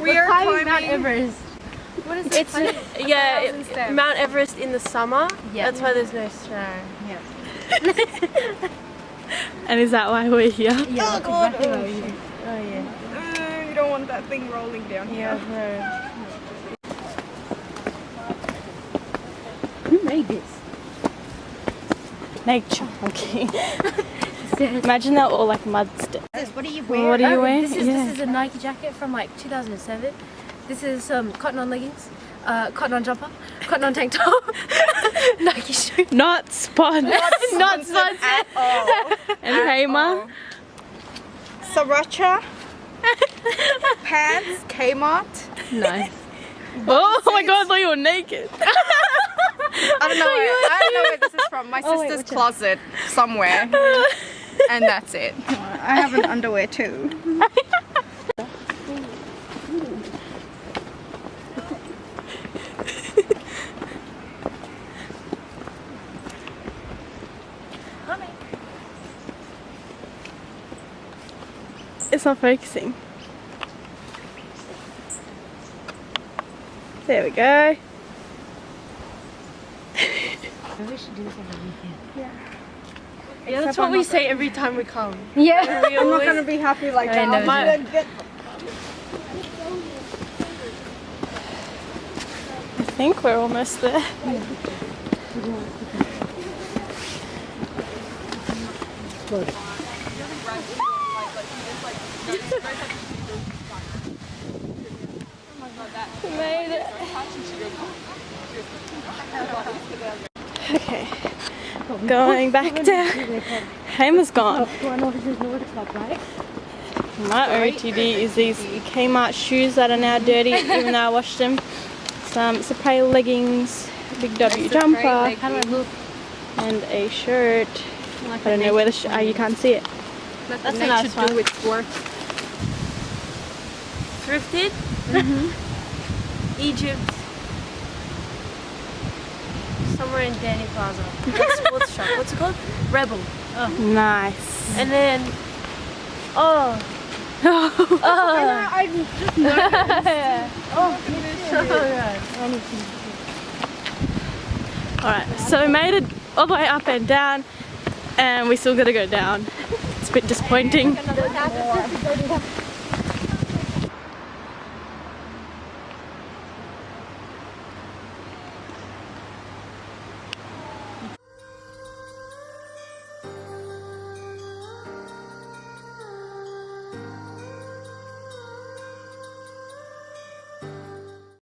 We are climbing climbing. Mount Everest. What is It's it? yeah, thousand it- Mount Everest in the summer. Yeah. That's why there's no snow. And is that why we're here? Yeah, Oh, God. exactly what we do. Oh yeah. Uh, you don't want that thing rolling down Yeah. here. No. Who made this? Nature. Okay. Imagine they're all like mud steps. What are you wearing? What are you Oh, wearing? This is, Yeah. this is a Nike jacket from like 2007. This is um, cotton on leggings, uh, cotton on jumper, cotton on tank top, Nike shoes. Not sponsored. Not sponsored. At all. and Hamer. Sriracha. Pants. Kmart. Nice. Oh my god, I thought you were naked. I don't know. Where, I don't know where this is from. My Oh, wait, sister's one? closet somewhere, and that's it. I have an underwear too. It's not focusing. There we go. We should do this on the weekend. Yeah, that's what we say every time we come. Yeah. We I'm not gonna be happy like that. I'm gonna I think we're almost there. We made it. Okay. Going back down. Hamer's gone. One officer's Nordic Club, right? My OTD is these Kmart shoes that are now dirty, even though I washed them. Some Supreme leggings, big W jumper, How do I look? and a shirt. I don't know where the sh- ah, you can't see it. That's a nice one. do its work. Thrifted. Egypt. Somewhere in Danny Plaza. Like sports shop. What's it called? Rebel. Oh. Nice. And then. Oh. oh. I just oh, Alright, so we made it all the way up and down, and we still gotta go down. It's a bit disappointing.